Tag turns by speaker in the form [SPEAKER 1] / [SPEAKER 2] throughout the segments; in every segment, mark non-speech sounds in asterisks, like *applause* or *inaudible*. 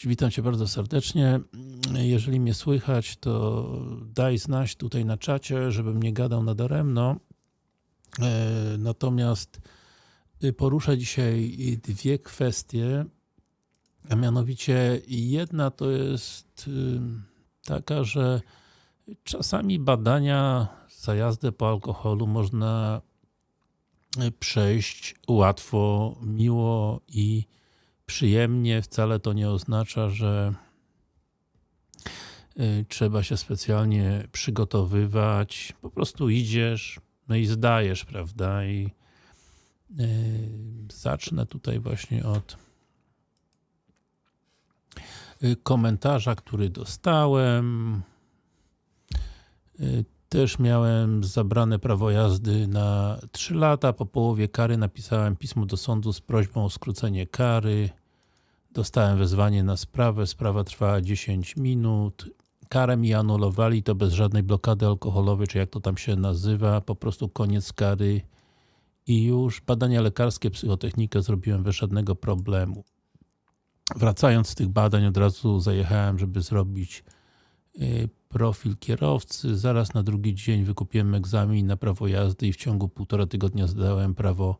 [SPEAKER 1] Cześć, witam Cię bardzo serdecznie. Jeżeli mnie słychać, to daj znać tutaj na czacie, żebym nie gadał nadaremno. E, Natomiast poruszę dzisiaj dwie kwestie, a mianowicie jedna to jest y, taka, że czasami badania za jazdę po alkoholu można przejść łatwo, miło i przyjemnie. Wcale to nie oznacza, że y, trzeba się specjalnie przygotowywać. Po prostu idziesz, no i zdajesz, prawda? I y, zacznę tutaj właśnie od y, komentarza, który dostałem. Też miałem zabrane prawo jazdy na 3 lata. Po połowie kary napisałem pismo do sądu z prośbą o skrócenie kary. Dostałem wezwanie na sprawę. Sprawa trwała 10 minut. Karę mi anulowali, to bez żadnej blokady alkoholowej, czy jak to tam się nazywa. Po prostu koniec kary i już badania lekarskie, psychotechnikę zrobiłem bez żadnego problemu. Wracając z tych badań, od razu zajechałem, żeby zrobić profil kierowcy. Zaraz na drugi dzień wykupiłem egzamin na prawo jazdy i w ciągu półtora tygodnia zdałem prawo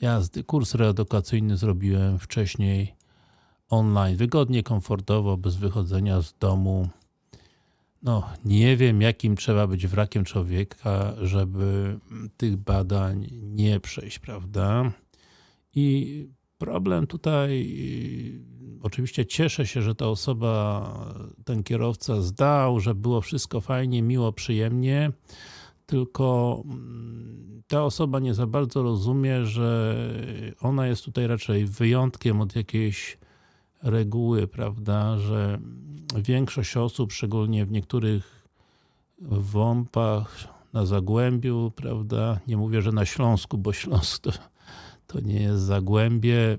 [SPEAKER 1] jazdy. Kurs reedukacyjny zrobiłem wcześniej online, wygodnie, komfortowo, bez wychodzenia z domu. No, nie wiem jakim trzeba być wrakiem człowieka, żeby tych badań nie przejść, prawda? I problem tutaj oczywiście cieszę się, że ta osoba, ten kierowca zdał, że było wszystko fajnie, miło, przyjemnie, tylko ta osoba nie za bardzo rozumie, że ona jest tutaj raczej wyjątkiem od jakiejś reguły, prawda, że większość osób, szczególnie w niektórych WOMP-ach na Zagłębiu, prawda, nie mówię, że na Śląsku, bo Śląsk to, to nie jest Zagłębie,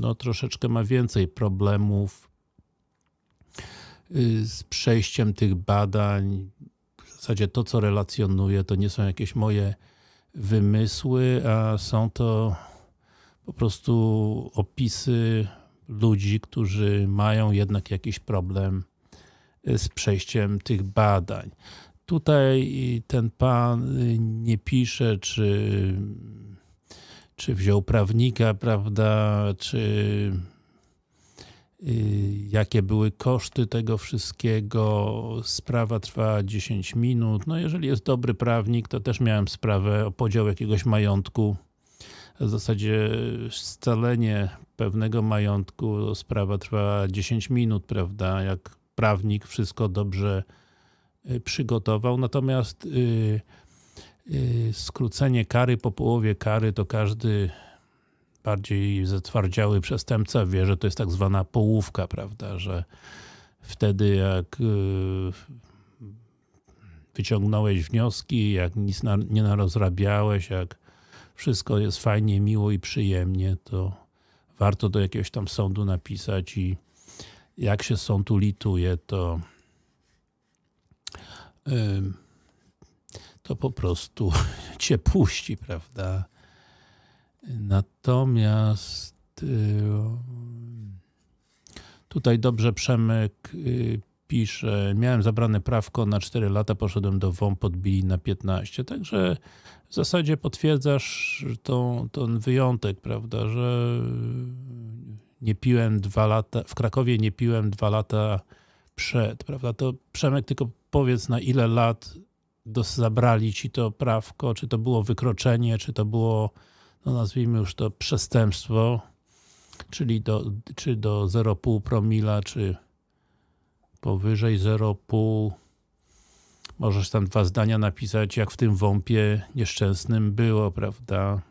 [SPEAKER 1] no troszeczkę ma więcej problemów z przejściem tych badań. W zasadzie to, co relacjonuję, to nie są jakieś moje wymysły, a są to po prostu opisy ludzi, którzy mają jednak jakiś problem z przejściem tych badań. Tutaj ten pan nie pisze, czy, czy wziął prawnika, prawda, czy jakie były koszty tego wszystkiego. Sprawa trwa 10 minut. No jeżeli jest dobry prawnik, to też miałem sprawę o podział jakiegoś majątku. W zasadzie scalenie pewnego majątku, sprawa trwa 10 minut, prawda, jak prawnik wszystko dobrze przygotował. Natomiast yy, yy, skrócenie kary po połowie kary, to każdy bardziej zatwardziały przestępca wie, że to jest tak zwana połówka, prawda, że wtedy jak wyciągnąłeś wnioski, jak nic na, nie narozrabiałeś, jak wszystko jest fajnie, miło i przyjemnie, to warto do jakiegoś tam sądu napisać i jak się sąd ulituje, to to po prostu *laughs* cię puści, prawda? Natomiast tutaj dobrze Przemek pisze, miałem zabrane prawko na 4 lata, poszedłem do WOM, podbili na 15, także w zasadzie potwierdzasz tą, ten wyjątek, prawda, że nie piłem dwa lata, w Krakowie nie piłem dwa lata przed, prawda, to Przemek tylko powiedz na ile lat zabrali ci to prawko, czy to było wykroczenie, czy to było, no nazwijmy już to przestępstwo, czyli do, czy do 0,5 promila, czy powyżej 0,5 możesz tam dwa zdania napisać, jak w tym wąpie nieszczęsnym było, prawda?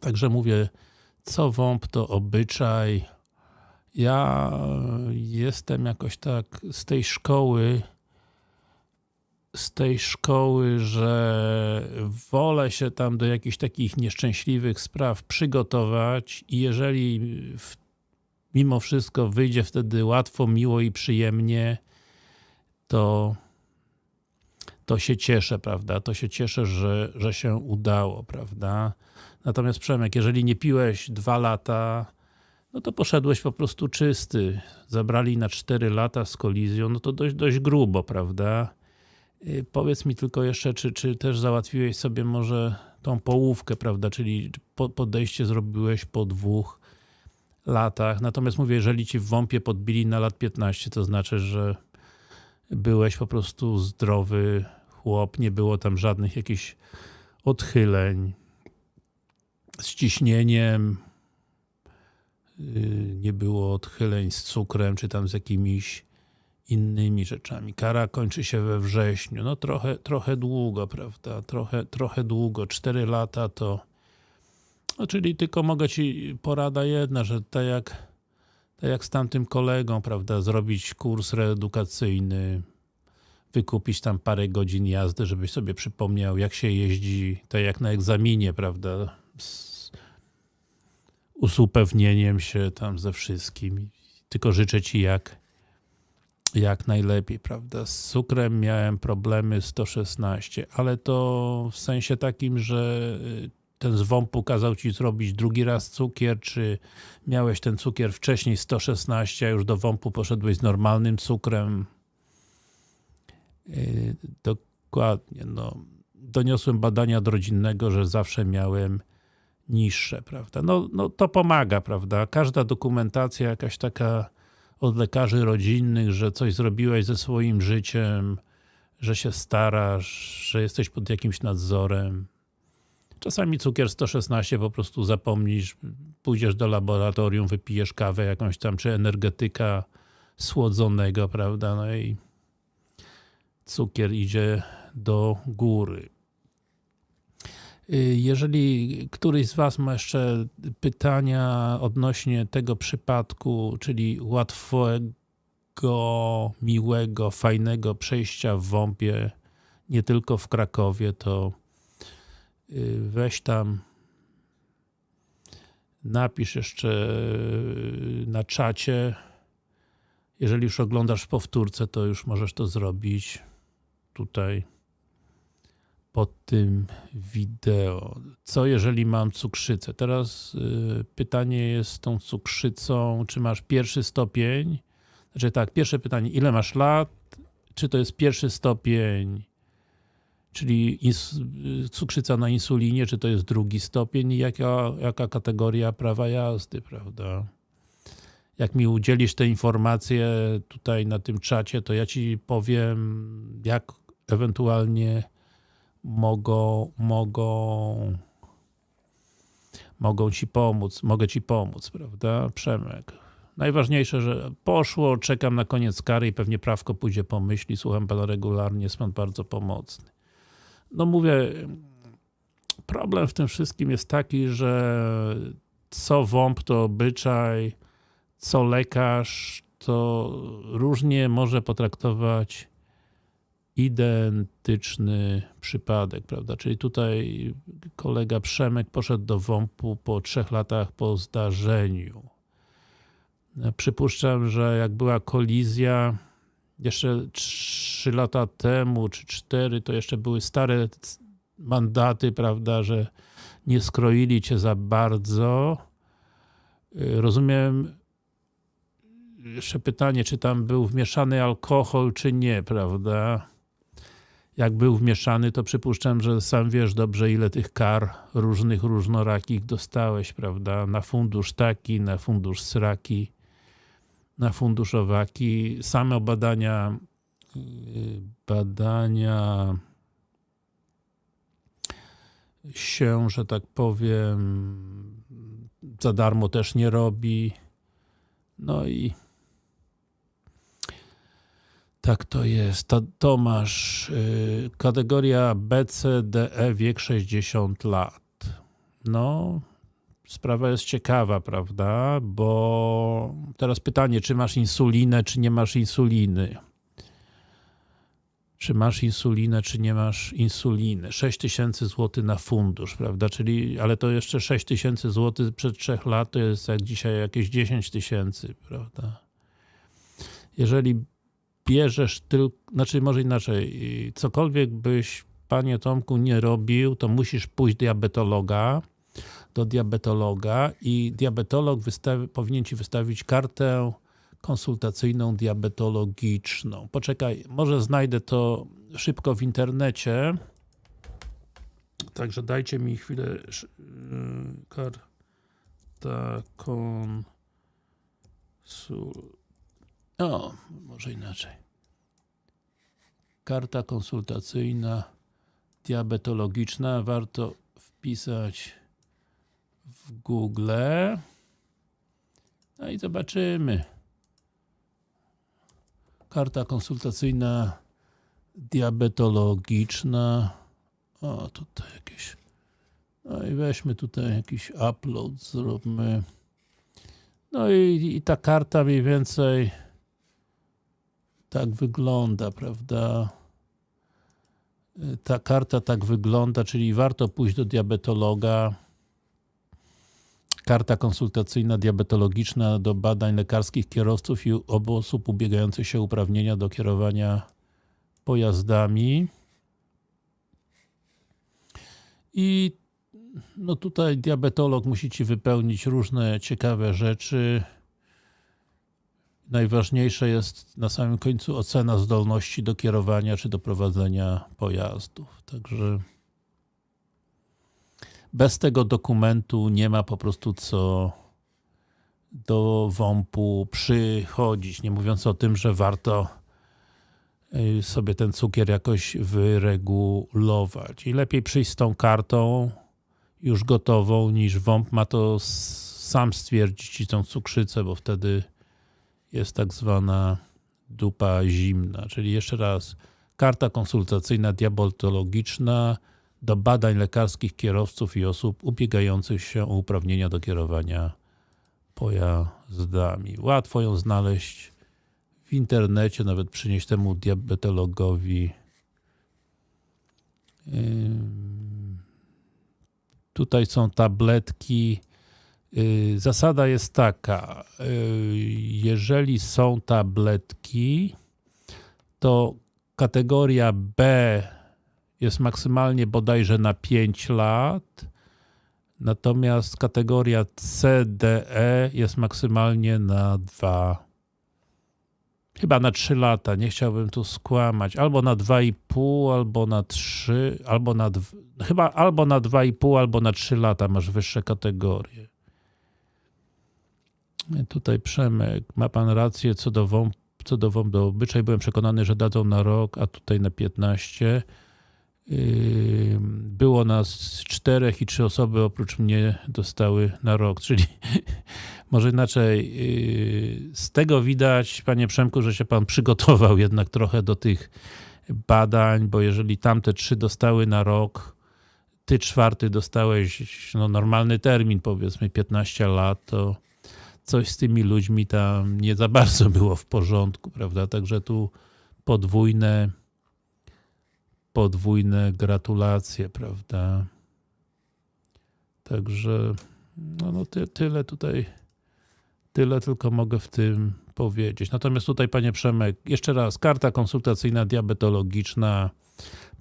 [SPEAKER 1] Także mówię, co wąp to obyczaj. Ja jestem jakoś tak z tej szkoły, z tej szkoły, że wolę się tam do jakichś takich nieszczęśliwych spraw przygotować i jeżeli w, mimo wszystko wyjdzie wtedy łatwo, miło i przyjemnie, to to się cieszę, prawda? To się cieszę, że, że się udało, prawda? Natomiast Przemek, jeżeli nie piłeś dwa lata, no to poszedłeś po prostu czysty. Zabrali na 4 lata z kolizją, no to dość, dość grubo, prawda? Yy, powiedz mi tylko jeszcze, czy, czy też załatwiłeś sobie może tą połówkę, prawda? Czyli po, podejście zrobiłeś po dwóch latach. Natomiast mówię, jeżeli ci w WOMP-ie podbili na lat 15, to znaczy, że byłeś po prostu zdrowy chłop, nie było tam żadnych jakichś odchyleń z ciśnieniem, yy, nie było odchyleń z cukrem, czy tam z jakimiś innymi rzeczami. Kara kończy się we wrześniu. No trochę, trochę długo, prawda? Trochę, trochę długo. 4 lata to no, czyli tylko mogę ci porada jedna, że tak jak, tak jak z tamtym kolegą, prawda, zrobić kurs reedukacyjny, wykupić tam parę godzin jazdy, żebyś sobie przypomniał, jak się jeździ, tak jak na egzaminie, prawda, z usupewnieniem się tam ze wszystkim. Tylko życzę ci jak, jak najlepiej, prawda. Z cukrem miałem problemy 116, ale to w sensie takim, że ten zwąb kazał ci zrobić drugi raz cukier, czy miałeś ten cukier wcześniej 116, a już do WOMP-u poszedłeś z normalnym cukrem. Yy, dokładnie, no. Doniosłem badania od rodzinnego, że zawsze miałem niższe, prawda. No, no to pomaga, prawda. Każda dokumentacja jakaś taka od lekarzy rodzinnych, że coś zrobiłeś ze swoim życiem, że się starasz, że jesteś pod jakimś nadzorem Czasami cukier 116 po prostu zapomnisz, pójdziesz do laboratorium, wypijesz kawę jakąś tam, czy energetyka słodzonego, prawda, no i cukier idzie do góry. Y, jeżeli któryś z Was ma jeszcze pytania odnośnie tego przypadku, czyli łatwego, miłego, fajnego przejścia w WOMP-ie, nie tylko w Krakowie, to weź tam napisz jeszcze y, na czacie jeżeli już oglądasz w powtórce, to już możesz to zrobić tutaj pod tym wideo. Co jeżeli mam cukrzycę? Teraz y, pytanie jest z tą cukrzycą, czy masz pierwszy stopień? Znaczy tak, pierwsze pytanie, ile masz lat? Czy to jest pierwszy stopień czyli cukrzyca na insulinie, czy to jest drugi stopień i jaka, jaka kategoria prawa jazdy, prawda? Jak mi udzielisz te informacje tutaj na tym czacie, to ja ci powiem, jak ewentualnie mogą, mogą, mogą ci pomóc, mogę ci pomóc, prawda? Przemek. Najważniejsze, że poszło, czekam na koniec kary i pewnie prawko pójdzie po myśli, słucham pana regularnie, jest pan bardzo pomocny no mówię, problem w tym wszystkim jest taki, że co WOMP to obyczaj, co lekarz to różnie może potraktować identyczny przypadek, prawda? Czyli tutaj kolega Przemek poszedł do WOMP-u po trzech latach po zdarzeniu. Przypuszczam, że jak była kolizja, jeszcze 3 lata temu, czy 4, to jeszcze były stare mandaty, prawda, że nie skroili cię za bardzo. Y, rozumiem, jeszcze pytanie, czy tam był wmieszany alkohol, czy nie, prawda? Jak był wmieszany, to przypuszczam, że sam wiesz dobrze, ile tych kar różnych, różnorakich dostałeś, prawda? Na fundusz taki, na fundusz sraki na funduszowaki. Same badania badania się, że tak powiem, za darmo też nie robi. No i tak to jest. Tomasz, y, kategoria BCDE wiek 60 lat. No, sprawa jest ciekawa, prawda? Bo teraz pytanie, czy masz insulinę, czy nie masz insuliny? Czy masz insulinę, czy nie masz insuliny? 6000 zł na fundusz, prawda? Czyli, ale to jeszcze 6000 zł przed 3 lat to jest jak dzisiaj jakieś 10 tysięcy, prawda? Jeżeli bierzesz tylko, znaczy może inaczej, cokolwiek byś panie Tomku nie robił, to musisz pójść diabetologa, do diabetologa i diabetolog wystawi, powinien Ci wystawić kartę konsultacyjną diabetologiczną. Poczekaj, może znajdę to szybko w internecie. Także dajcie mi chwilę. yy, Karta konsul... O, może inaczej. Karta konsultacyjna diabetologiczna. Warto wpisać w Google. No i zobaczymy. Karta konsultacyjna diabetologiczna. O, tutaj jakieś. No i weźmy tutaj jakiś upload, zróbmy. No i, i ta karta mniej więcej tak wygląda, prawda? Y, Ta karta tak wygląda, czyli warto pójść do diabetologa. Karta konsultacyjna diabetologiczna do badań lekarskich kierowców i osób ubiegających się uprawnienia do kierowania pojazdami. I no tutaj diabetolog musi Ci wypełnić różne ciekawe rzeczy. Najważniejsze jest na samym końcu ocena zdolności do kierowania czy do prowadzenia pojazdów. Także bez tego dokumentu nie ma po prostu co do WOMP-u przychodzić. Nie mówiąc o tym, że warto y, sobie ten cukier jakoś wyregulować. I lepiej przyjść z tą kartą już gotową, niż WOMP ma to sam stwierdzić ci tą cukrzycę, bo wtedy jest tak zwana dupa zimna. Czyli jeszcze raz, karta konsultacyjna diabetologiczna do badań lekarskich kierowców i osób ubiegających się o uprawnienia do kierowania pojazdami. Łatwo ją znaleźć w internecie, nawet przynieść temu diabetologowi. Tutaj są tabletki. Yy, Zasada jest taka, yy, jeżeli są tabletki, to kategoria B jest maksymalnie bodajże na 5 lat, natomiast kategoria C, D, E jest maksymalnie na 2 chyba na 3 lata, nie chciałbym tu skłamać, albo na 2,5, albo na 3, albo na dw- chyba albo na 2,5, albo na 3 lata masz wyższe kategorie. Tutaj Przemek, ma pan rację co do WOMP, co do WOMP do obyczaj, byłem przekonany, że dadzą na rok, a tutaj na 15. Było nas czterech i trzy osoby oprócz mnie dostały na rok, czyli *laughs* może inaczej, yy, z tego widać, panie Przemku, że się pan przygotował jednak trochę do tych badań, bo jeżeli tamte trzy dostały na rok, ty czwarty dostałeś no, normalny termin, powiedzmy 15 lat, to coś z tymi ludźmi tam nie za bardzo było w porządku, prawda? Także tu podwójne podwójne gratulacje, prawda? Także no, no ty, tyle tutaj tyle tylko mogę w tym powiedzieć. Natomiast tutaj panie Przemek, jeszcze raz, karta konsultacyjna diabetologiczna,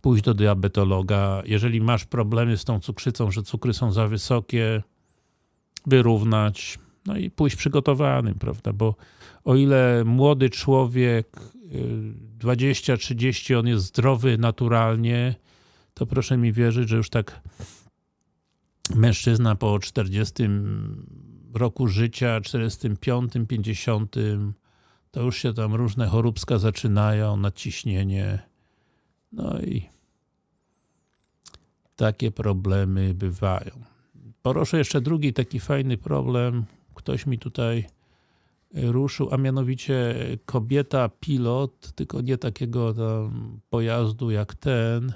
[SPEAKER 1] pójść do diabetologa. Jeżeli masz problemy z tą cukrzycą, że cukry są za wysokie, wyrównać, no i pójść przygotowanym, prawda? Bo o ile młody człowiek, 20-30, on jest zdrowy naturalnie, to proszę mi wierzyć, że już tak mężczyzna po 40 roku życia, 45, 50, to już się tam różne choróbska zaczynają, nadciśnienie, no i takie problemy bywają. Poruszę jeszcze drugi taki fajny problem. Ktoś mi tutaj ruszył, a mianowicie kobieta pilot, tylko nie takiego pojazdu jak ten,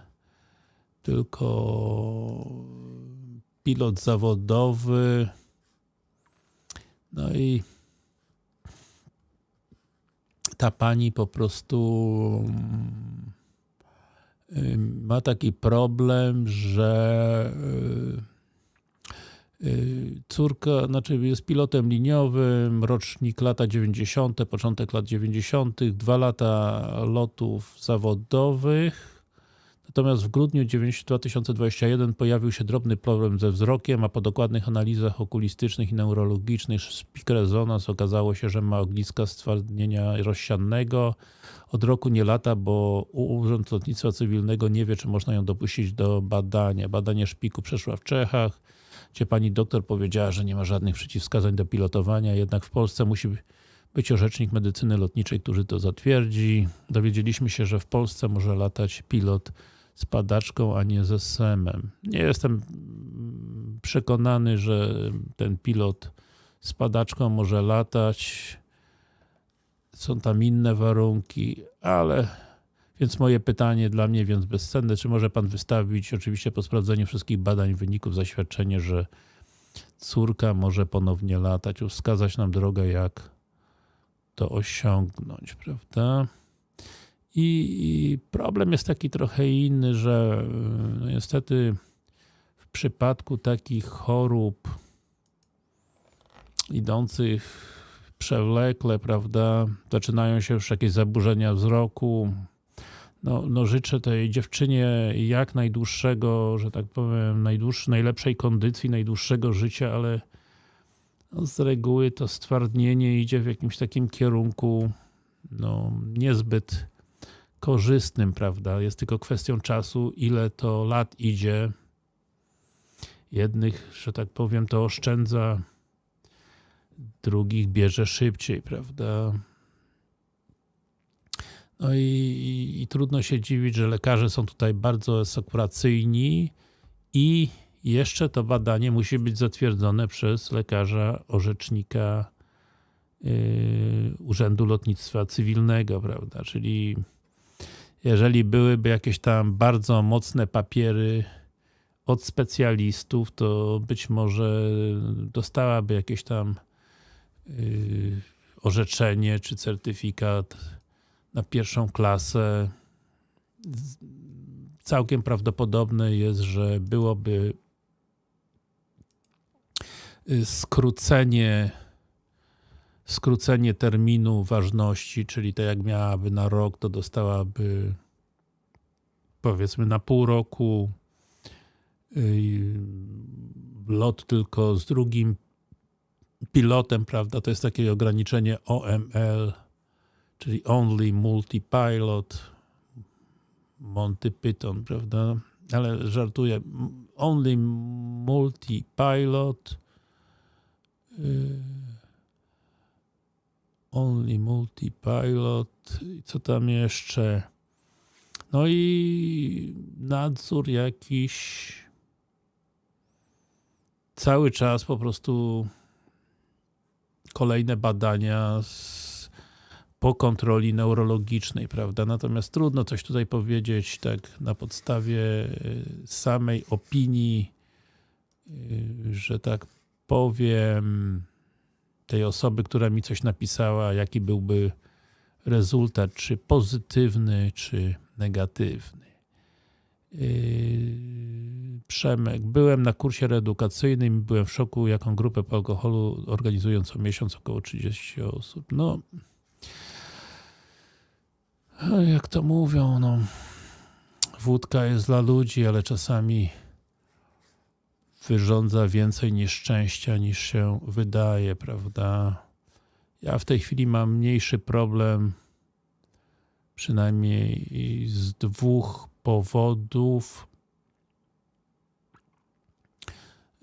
[SPEAKER 1] tylko pilot zawodowy. No i ta pani po prostu y, ma taki problem, że y, córka, znaczy jest pilotem liniowym, rocznik lata 90., początek lat 90., dwa lata lotów zawodowych. Natomiast w grudniu 9 2021 pojawił się drobny problem ze wzrokiem, a po dokładnych analizach okulistycznych i neurologicznych szpik rezonans okazało się, że ma ogniska stwardnienia rozsiannego. Od roku nie lata, bo Urząd Lotnictwa Cywilnego nie wie, czy można ją dopuścić do badania. Badanie szpiku przeszła w Czechach, gdzie pani doktor powiedziała, że nie ma żadnych przeciwwskazań do pilotowania, jednak w Polsce musi być orzecznik medycyny lotniczej, który to zatwierdzi. Dowiedzieliśmy się, że w Polsce może latać pilot z padaczką, a nie ze SEM-em. Nie jestem przekonany, że ten pilot z padaczką może latać. Są tam inne warunki, ale więc moje pytanie dla mnie więc bezcenne, czy może Pan wystawić, oczywiście po sprawdzeniu wszystkich badań, wyników, zaświadczenie, że córka może ponownie latać, wskazać nam drogę, jak to osiągnąć, prawda? I, problem jest taki trochę inny, że no niestety w przypadku takich chorób idących przewlekle, prawda, zaczynają się już jakieś zaburzenia wzroku. No, no życzę tej dziewczynie jak najdłuższego, że tak powiem, najdłuższej, najlepszej kondycji, najdłuższego życia, ale no z reguły to stwardnienie idzie w jakimś takim kierunku no, niezbyt korzystnym, prawda? Jest tylko kwestią czasu, ile to lat idzie. Jednych, że tak powiem, to oszczędza, drugich bierze szybciej, prawda? No i, i, i trudno się dziwić, że lekarze są tutaj bardzo sekuracyjni i jeszcze to badanie musi być zatwierdzone przez lekarza orzecznika yy, Urzędu Lotnictwa Cywilnego, prawda? Czyli jeżeli byłyby jakieś tam bardzo mocne papiery od specjalistów, to być może dostałaby jakieś tam yy, orzeczenie czy certyfikat na pierwszą klasę. Całkiem prawdopodobne jest, że byłoby Y, skrócenie skrócenie terminu ważności, czyli tak jak miałaby na rok, to dostałaby powiedzmy na pół roku y, lot tylko z drugim pilotem, prawda, to jest takie ograniczenie OML, czyli Only Multi-Pilot, Monty Python, prawda, ale żartuję, Only Multi-Pilot Yy, only Multipilot co tam jeszcze? No i nadzór jakiś. Cały czas po prostu kolejne badania z, po kontroli neurologicznej, prawda? Natomiast trudno coś tutaj powiedzieć tak na podstawie yy, samej opinii, yy, że tak powiem tej osoby, która mi coś napisała, jaki byłby rezultat, czy pozytywny, czy negatywny. Yy, Przemek, byłem na kursie reedukacyjnym i byłem w szoku, jaką grupę po alkoholu organizują co miesiąc około 30 osób. No, jak to mówią, no, wódka jest dla ludzi, ale czasami wyrządza więcej nieszczęścia niż się wydaje, prawda? Ja w tej chwili mam mniejszy problem, przynajmniej z dwóch powodów.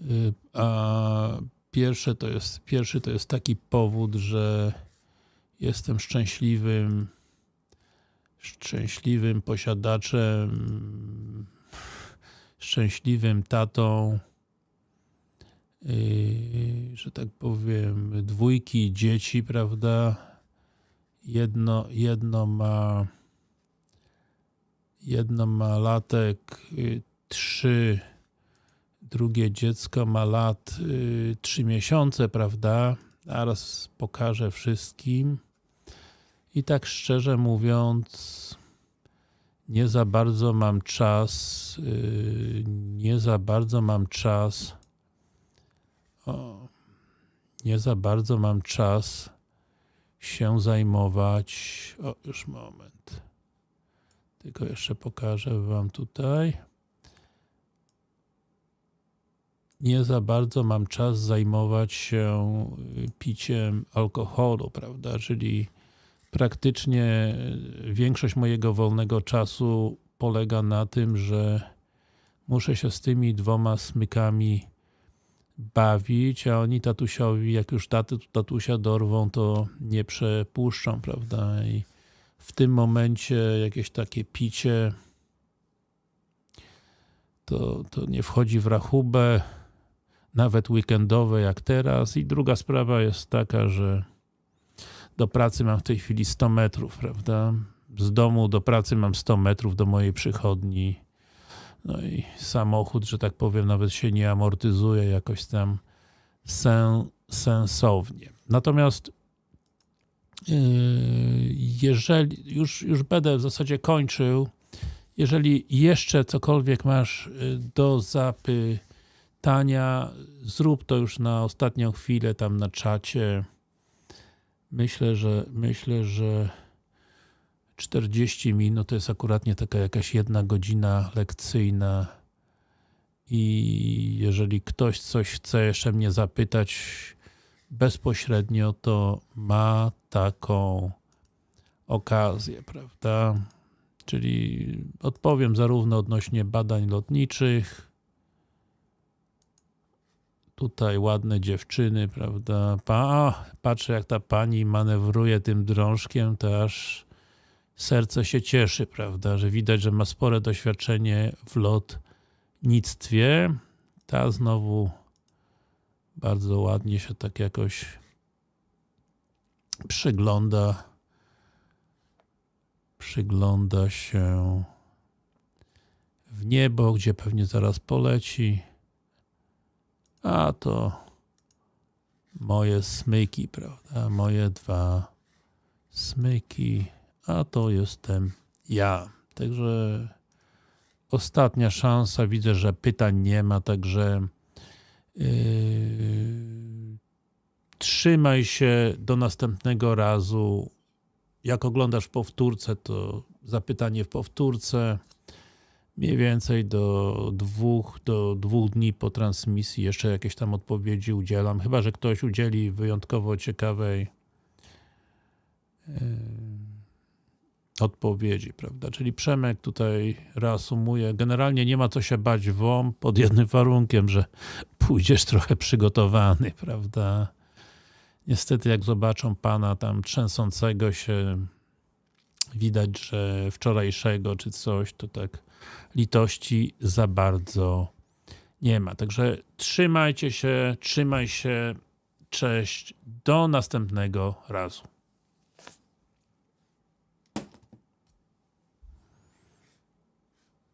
[SPEAKER 1] Y, a pierwsze to jest, pierwszy to jest taki powód, że jestem szczęśliwym szczęśliwym posiadaczem szczęśliwym tatą Yy, że tak powiem, dwójki dzieci, prawda? Jedno, jedno ma jedno ma latek yy, trzy, drugie dziecko ma lat yy, trzy miesiące, prawda? Zaraz pokażę wszystkim. I tak szczerze mówiąc, nie za bardzo mam czas, nie za bardzo mam czas o, nie za bardzo mam czas się zajmować. O, już moment. Tylko jeszcze pokażę wam tutaj. Nie za bardzo mam czas zajmować się y, piciem alkoholu, prawda? Czyli praktycznie y, większość mojego wolnego czasu polega na tym, że muszę się z tymi dwoma smykami bawić, a oni tatusiowi, jak już taty, tatusia dorwą, to nie przepuszczą, prawda? I w tym momencie jakieś takie picie to, to nie wchodzi w rachubę, nawet weekendowe jak teraz. I druga sprawa jest taka, że do pracy mam w tej chwili 100 metrów, prawda? Z domu do pracy mam 100 metrów do mojej przychodni. No i samochód, że tak powiem, nawet się nie amortyzuje jakoś tam sen, sensownie. Natomiast yy, jeżeli już, już będę w zasadzie kończył, jeżeli jeszcze cokolwiek masz yy, do zapytania, zrób to już na ostatnią chwilę tam na czacie. Myślę, że myślę, że 40 minut to jest akuratnie taka jakaś jedna godzina lekcyjna i jeżeli ktoś coś chce jeszcze mnie zapytać bezpośrednio, to ma taką okazję, prawda? Czyli odpowiem zarówno odnośnie badań lotniczych, tutaj ładne dziewczyny, prawda? Pa, patrzę jak ta pani manewruje tym drążkiem, to aż serce się cieszy, prawda, że widać, że ma spore doświadczenie w lotnictwie. Ta znowu bardzo ładnie się tak jakoś przygląda przygląda się w niebo, gdzie pewnie zaraz poleci. A to moje smyki, prawda? Moje dwa smyki a to jestem ja. Także ostatnia szansa, widzę, że pytań nie ma, także yy, trzymaj się do następnego razu. Jak oglądasz powtórce, to zapytanie w powtórce. Mniej więcej do dwóch, do dwóch dni po transmisji jeszcze jakieś tam odpowiedzi udzielam. Chyba, że ktoś udzieli wyjątkowo ciekawej yy, odpowiedzi, prawda? Czyli Przemek tutaj reasumuje, generalnie nie ma co się bać WOM pod jednym warunkiem, że pójdziesz trochę przygotowany, prawda? Niestety jak zobaczą pana tam trzęsącego się, widać, że wczorajszego czy coś, to tak litości za bardzo nie ma. Także trzymajcie się, trzymaj się, cześć, do następnego razu.